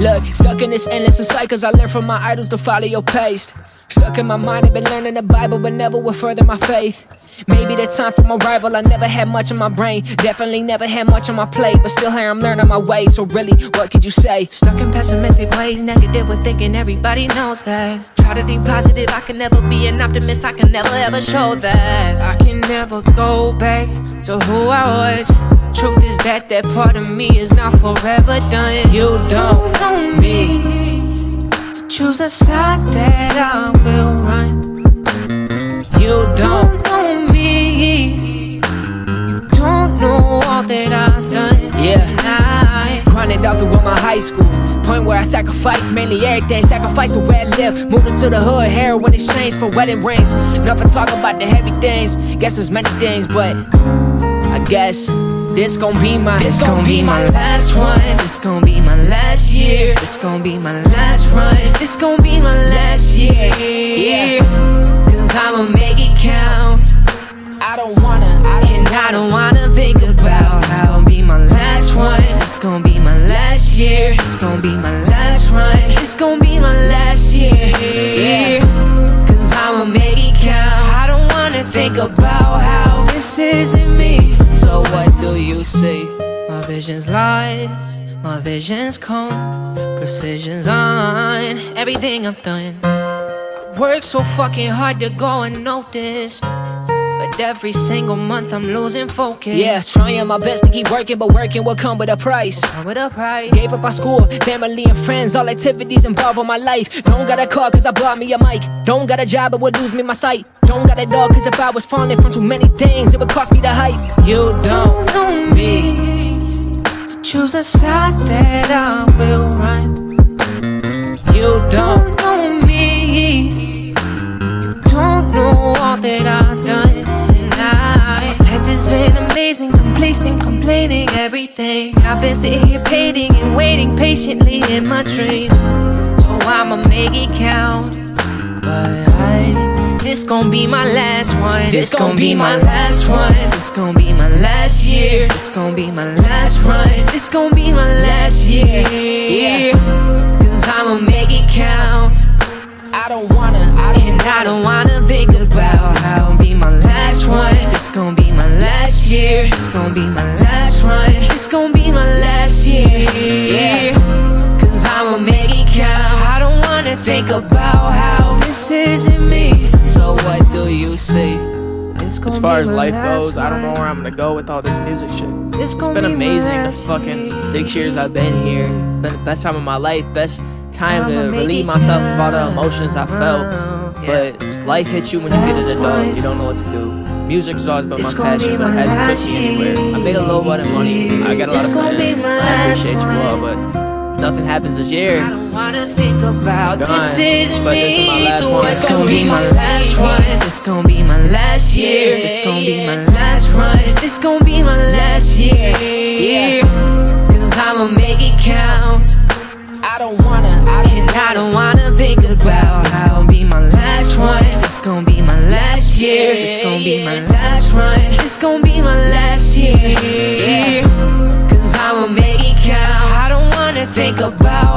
Look, stuck in this endless cycles, I learned from my idols to follow your pace. Stuck in my mind, I've been learning the Bible, but never would further my faith. Maybe the time for my rival, I never had much in my brain. Definitely never had much on my plate, but still here I'm learning my way. So really, what could you say? Stuck in pessimistic ways, negative with thinking everybody knows that. Try to think positive, I can never be an optimist, I can never ever show that. I can never go back to who I was. Truth is that that part of me is not forever done. You don't know me. To choose a side that I will run. You don't know me. You don't know all that I've done. Yeah. I grinded out through my high school. Point where I sacrificed mainly everything. Sacrifice the way I live. Moved into the hood, heroin exchange for wedding rings. Nothing talk about the heavy things. Guess there's many things, but I guess. This gon' be my, this gon' be my last one. This gon' be my last year. This gon' be my last run. This gon' be my last year. Yeah. Cause I'ma make it count. I don't wanna, I and I don't wanna think about It's gonna be my last one. It's gonna be my last year. It's gonna be my last run. It's gonna be my last year. Yeah. Cause I'ma make it count. I don't wanna think about how this isn't me. Vision's lost, my vision's cold, precision's on everything I've done. I work so fucking hard to go unnoticed. But every single month I'm losing focus. Yeah, trying my best to keep working, but working will come with a price. Come with a price. Gave up my school, family and friends, all activities involved in my life. Don't got a car cause I bought me a mic. Don't got a job, it would lose me my sight. Don't got a dog cause if I was falling from too many things, it would cost me the hype. You don't know me. Choose a side that I will run. You don't know me. You don't know all that I've done. And I, path has been amazing, complacent, complaining everything. I've been sitting here painting and waiting patiently in my dreams. So I'ma make it count. But I, this gon' be my last one. This gon' be my last one. This gon' be my last year. This gon' be my last run. This gon' be my last year. Yeah. Cause I'ma make it count. I don't wanna, I and I don't wanna think about It's gonna be my last one. It's gonna be my last year. It's gonna be my last run. It's gonna be my last year. Yeah. Cause I'ma make it count. I don't wanna think about how this isn't me. So what do you see? It's As far as life goes, I don't know where I'm gonna go with all this music shit. It's It's gonna been be amazing. The fucking six years I've been here. It's been the best time of my life. Best time I'ma to relieve myself of all the emotions I felt. But life hits you when you get an adult. You don't know what to do. Music's always been my It's gonna passion, but it hasn't last took me anywhere. I made a little bit of money. I got a lot of gonna plans. I appreciate you all, but nothing happens this year. I don't wanna think about Done. this isn't But me. this is my last so one. it's It's gonna be my last one. It's gonna be my last year. It's gonna be my last run. It's gonna be my last year. Yeah. Cause I'ma make it count. I don't wanna, I and I don't wanna think about It's gonna be my last one. It's gonna be my last year. It's gonna be my last run. It's gonna be my last year. Yeah. Think about